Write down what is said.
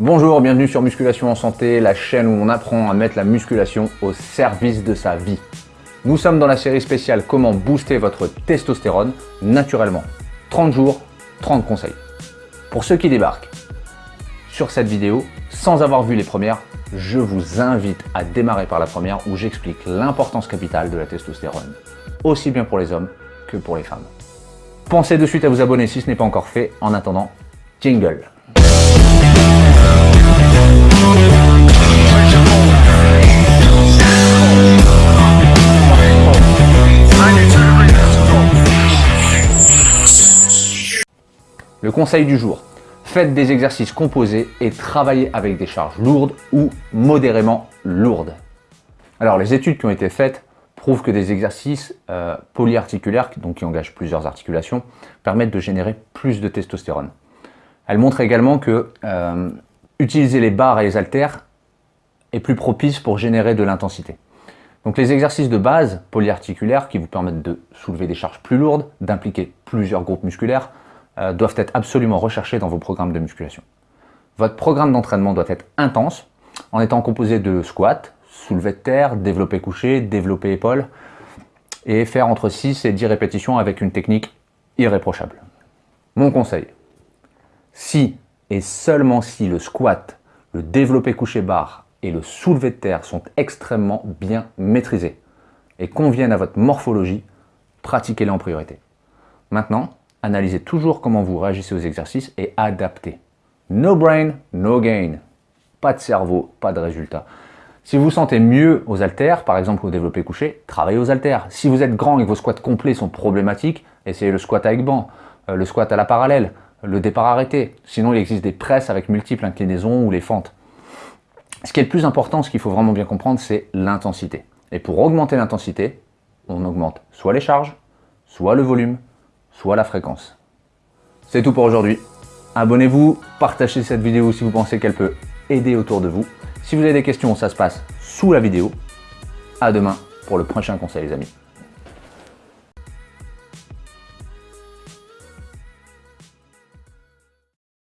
Bonjour, bienvenue sur Musculation en Santé, la chaîne où on apprend à mettre la musculation au service de sa vie. Nous sommes dans la série spéciale Comment booster votre testostérone naturellement. 30 jours, 30 conseils. Pour ceux qui débarquent sur cette vidéo, sans avoir vu les premières, je vous invite à démarrer par la première où j'explique l'importance capitale de la testostérone, aussi bien pour les hommes que pour les femmes. Pensez de suite à vous abonner si ce n'est pas encore fait. En attendant, jingle Le conseil du jour, faites des exercices composés et travaillez avec des charges lourdes ou modérément lourdes. Alors les études qui ont été faites prouvent que des exercices euh, polyarticulaires, donc qui engagent plusieurs articulations, permettent de générer plus de testostérone. Elles montrent également que euh, utiliser les barres et les haltères est plus propice pour générer de l'intensité. Donc les exercices de base polyarticulaires qui vous permettent de soulever des charges plus lourdes, d'impliquer plusieurs groupes musculaires, euh, doivent être absolument recherchés dans vos programmes de musculation. Votre programme d'entraînement doit être intense, en étant composé de squats, soulevé de terre, développé couché, développé épaule, et faire entre 6 et 10 répétitions avec une technique irréprochable. Mon conseil, si et seulement si le squat, le développé couché barre et le soulevé de terre sont extrêmement bien maîtrisés et conviennent à votre morphologie, pratiquez-les en priorité. Maintenant, analysez toujours comment vous réagissez aux exercices et adaptez. No brain, no gain. Pas de cerveau, pas de résultat. Si vous vous sentez mieux aux haltères, par exemple au développé couché, travaillez aux haltères. Si vous êtes grand et que vos squats complets sont problématiques, essayez le squat avec banc, euh, le squat à la parallèle, le départ arrêté. Sinon, il existe des presses avec multiples inclinaisons ou les fentes. Ce qui est le plus important, ce qu'il faut vraiment bien comprendre, c'est l'intensité. Et pour augmenter l'intensité, on augmente soit les charges, soit le volume, soit la fréquence. C'est tout pour aujourd'hui. Abonnez-vous, partagez cette vidéo si vous pensez qu'elle peut aider autour de vous. Si vous avez des questions, ça se passe sous la vidéo. À demain pour le prochain conseil les amis.